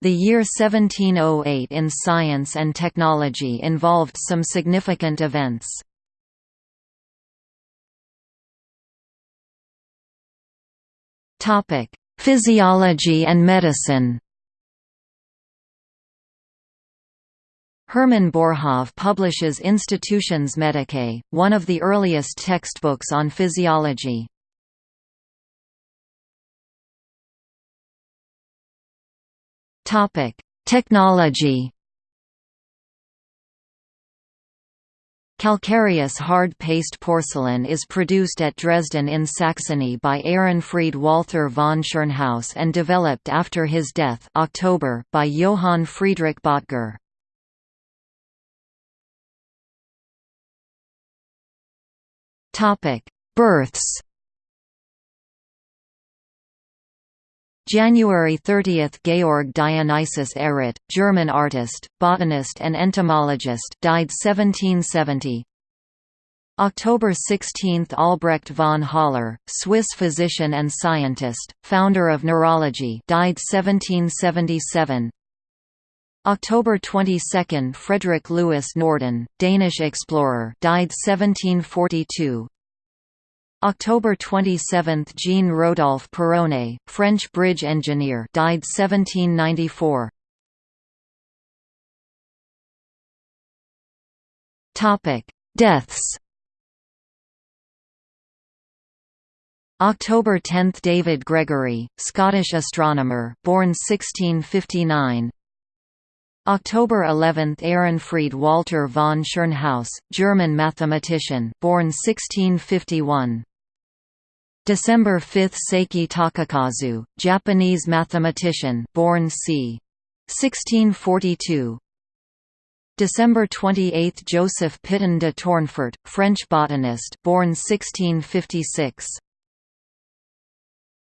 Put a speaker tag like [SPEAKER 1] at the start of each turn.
[SPEAKER 1] The year 1708 in science and technology involved some significant events. Physiology and medicine Hermann Boerhaave publishes Institutiones Medicae, one of the earliest textbooks on physiology. Technology. Calcareous hard paste porcelain is produced at Dresden in Saxony by Ehrenfried Walther von Tschirnhaus and developed after his death October by Johann Friedrich. Topic: Births. January 30 – Georg Dionysius Ehret, German artist, botanist and entomologist died 1770 October 16 – Albrecht von Haller, Swiss physician and scientist, founder of neurology died 1777 October 22 – Frederick Louis Norden, Danish explorer died 1742 October 27 – Jean Rodolphe Perronet, French bridge engineer died 1794 Deaths. October 10 – David Gregory, Scottish astronomer born 1659 October 11 – Ehrenfried Walther von Tschirnhaus, German mathematician born 1651. December 5 – Seki Takakazu, Japanese mathematician born c. 1642. December 28 – Joseph Pitton de Tournefort, French botanist born 1656.